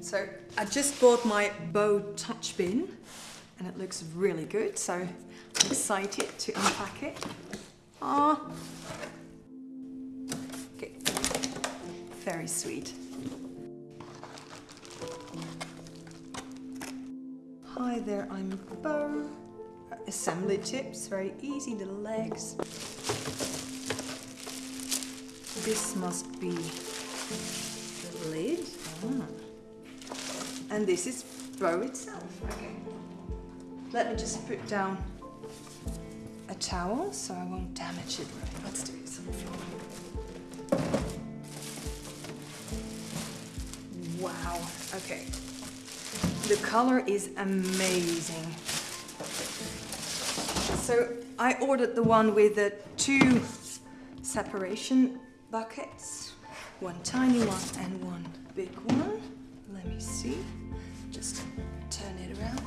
So I just bought my Bo Touch Bin and it looks really good. So I'm excited to unpack it. Ah, okay, very sweet. Hi there, I'm Bo. Assembly tips, very easy, the legs. This must be. And this is Bo itself. Okay. Let me just put down a towel so I won't damage it. Let's do this. Wow, okay. The color is amazing. So I ordered the one with the two separation buckets. One tiny one and one big one. Let me see. Just turn it around.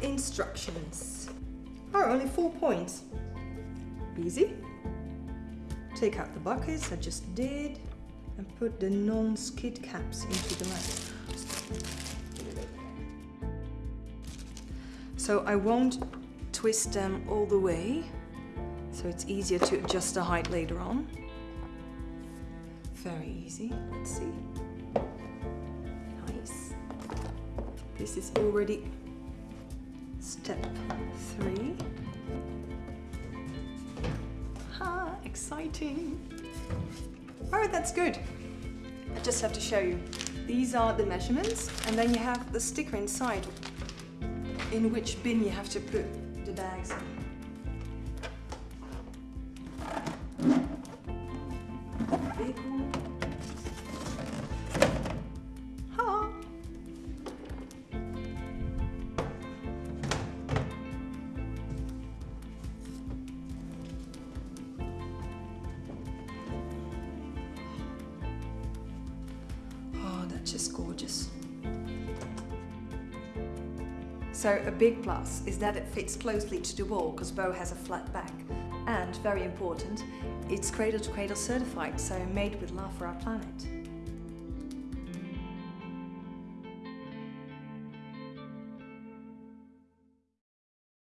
Instructions. Oh, only four points. Easy. Take out the buckets I just did and put the non-skid caps into the lamp. So I won't twist them all the way, so it's easier to adjust the height later on. Very easy, let's see. Nice. This is already step three. Ha, exciting. Oh, that's good. I just have to show you. These are the measurements and then you have the sticker inside in which bin you have to put the bags in. Just gorgeous. So a big plus is that it fits closely to the wall because Bo has a flat back. And very important, it's cradle to cradle certified, so made with love for our planet.